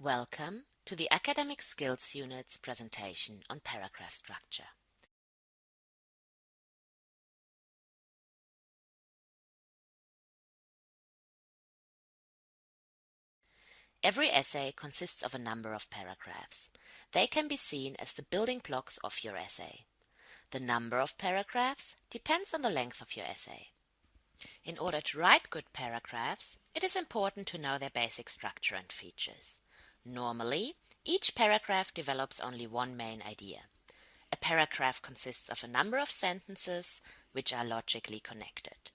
Welcome to the Academic Skills Unit's presentation on paragraph structure. Every essay consists of a number of paragraphs. They can be seen as the building blocks of your essay. The number of paragraphs depends on the length of your essay. In order to write good paragraphs, it is important to know their basic structure and features. Normally, each paragraph develops only one main idea. A paragraph consists of a number of sentences which are logically connected.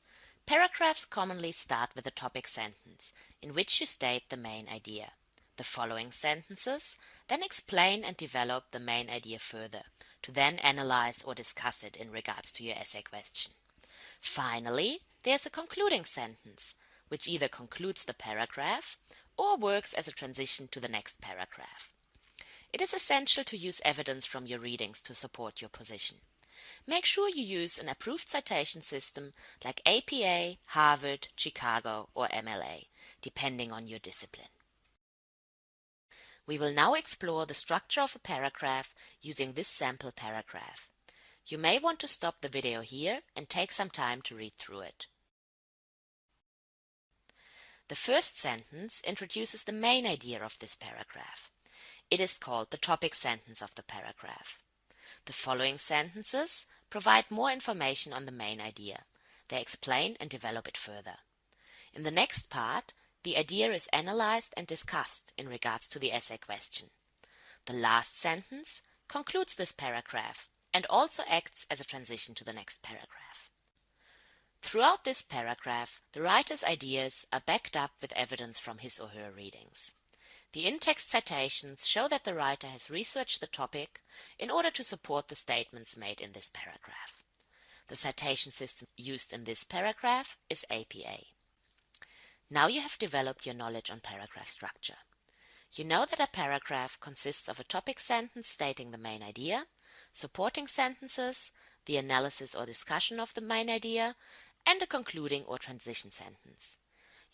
Paragraphs commonly start with a topic sentence, in which you state the main idea. The following sentences then explain and develop the main idea further, to then analyze or discuss it in regards to your essay question. Finally, there's a concluding sentence, which either concludes the paragraph or works as a transition to the next paragraph. It is essential to use evidence from your readings to support your position. Make sure you use an approved citation system like APA, Harvard, Chicago, or MLA, depending on your discipline. We will now explore the structure of a paragraph using this sample paragraph. You may want to stop the video here and take some time to read through it. The first sentence introduces the main idea of this paragraph. It is called the topic sentence of the paragraph. The following sentences provide more information on the main idea. They explain and develop it further. In the next part, the idea is analyzed and discussed in regards to the essay question. The last sentence concludes this paragraph and also acts as a transition to the next paragraph. Throughout this paragraph, the writer's ideas are backed up with evidence from his or her readings. The in-text citations show that the writer has researched the topic in order to support the statements made in this paragraph. The citation system used in this paragraph is APA. Now you have developed your knowledge on paragraph structure. You know that a paragraph consists of a topic sentence stating the main idea, supporting sentences, the analysis or discussion of the main idea, and a concluding or transition sentence.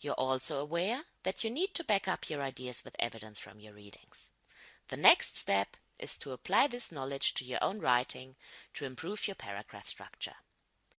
You're also aware that you need to back up your ideas with evidence from your readings. The next step is to apply this knowledge to your own writing to improve your paragraph structure.